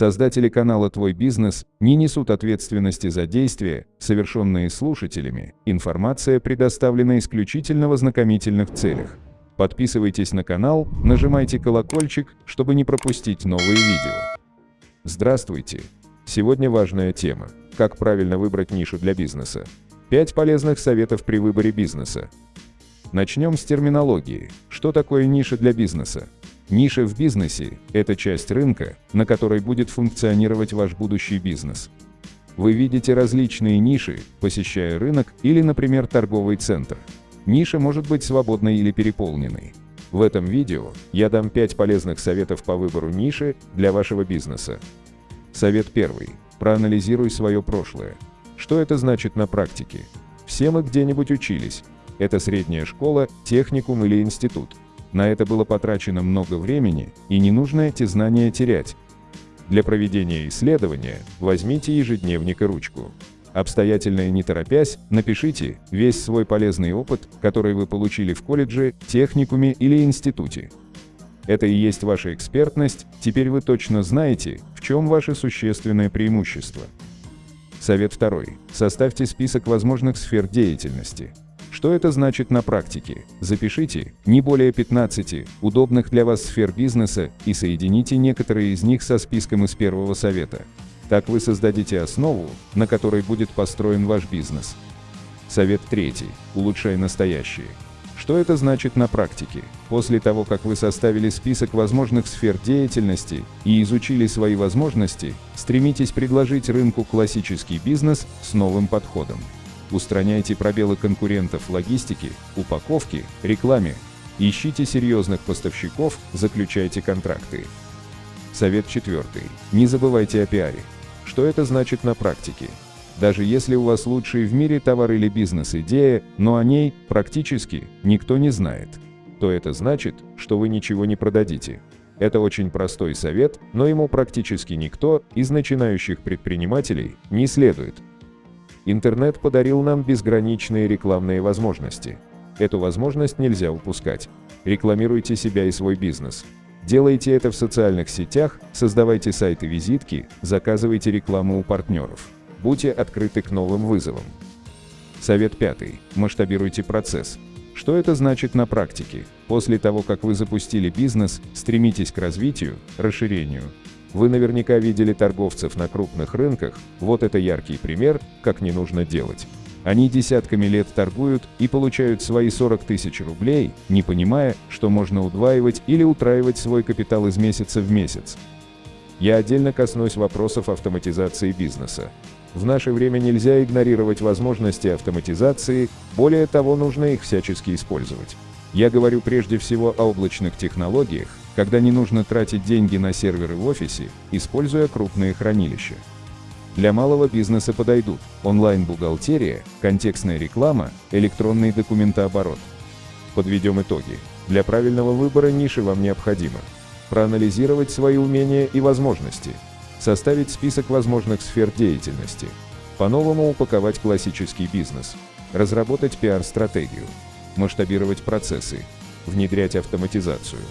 Создатели канала «Твой бизнес» не несут ответственности за действия, совершенные слушателями. Информация предоставлена исключительно в ознакомительных целях. Подписывайтесь на канал, нажимайте колокольчик, чтобы не пропустить новые видео. Здравствуйте! Сегодня важная тема – как правильно выбрать нишу для бизнеса. 5 полезных советов при выборе бизнеса. Начнем с терминологии. Что такое ниша для бизнеса? Ниша в бизнесе – это часть рынка, на которой будет функционировать ваш будущий бизнес. Вы видите различные ниши, посещая рынок или, например, торговый центр. Ниша может быть свободной или переполненной. В этом видео я дам 5 полезных советов по выбору ниши для вашего бизнеса. Совет первый. Проанализируй свое прошлое. Что это значит на практике? Все мы где-нибудь учились. Это средняя школа, техникум или институт. На это было потрачено много времени, и не нужно эти знания терять. Для проведения исследования возьмите ежедневник и ручку. Обстоятельно и не торопясь, напишите весь свой полезный опыт, который вы получили в колледже, техникуме или институте. Это и есть ваша экспертность, теперь вы точно знаете, в чем ваше существенное преимущество. Совет второй. Составьте список возможных сфер деятельности. Что это значит на практике? Запишите не более 15 удобных для вас сфер бизнеса и соедините некоторые из них со списком из первого совета. Так вы создадите основу, на которой будет построен ваш бизнес. Совет третий. Улучшай настоящее. Что это значит на практике? После того, как вы составили список возможных сфер деятельности и изучили свои возможности, стремитесь предложить рынку классический бизнес с новым подходом. Устраняйте пробелы конкурентов в логистике, упаковке, рекламе. Ищите серьезных поставщиков, заключайте контракты. Совет четвертый. Не забывайте о пиаре. Что это значит на практике? Даже если у вас лучший в мире товар или бизнес-идея, но о ней практически никто не знает, то это значит, что вы ничего не продадите. Это очень простой совет, но ему практически никто из начинающих предпринимателей не следует. Интернет подарил нам безграничные рекламные возможности. Эту возможность нельзя упускать. Рекламируйте себя и свой бизнес. Делайте это в социальных сетях, создавайте сайты-визитки, заказывайте рекламу у партнеров. Будьте открыты к новым вызовам. Совет пятый. Масштабируйте процесс. Что это значит на практике? После того, как вы запустили бизнес, стремитесь к развитию, расширению, вы наверняка видели торговцев на крупных рынках, вот это яркий пример, как не нужно делать. Они десятками лет торгуют и получают свои 40 тысяч рублей, не понимая, что можно удваивать или утраивать свой капитал из месяца в месяц. Я отдельно коснусь вопросов автоматизации бизнеса. В наше время нельзя игнорировать возможности автоматизации, более того, нужно их всячески использовать. Я говорю прежде всего о облачных технологиях, когда не нужно тратить деньги на серверы в офисе, используя крупные хранилища. Для малого бизнеса подойдут онлайн-бухгалтерия, контекстная реклама, электронный документооборот. Подведем итоги. Для правильного выбора ниши вам необходимо. Проанализировать свои умения и возможности, составить список возможных сфер деятельности, по-новому упаковать классический бизнес, разработать пиар-стратегию, масштабировать процессы, внедрять автоматизацию,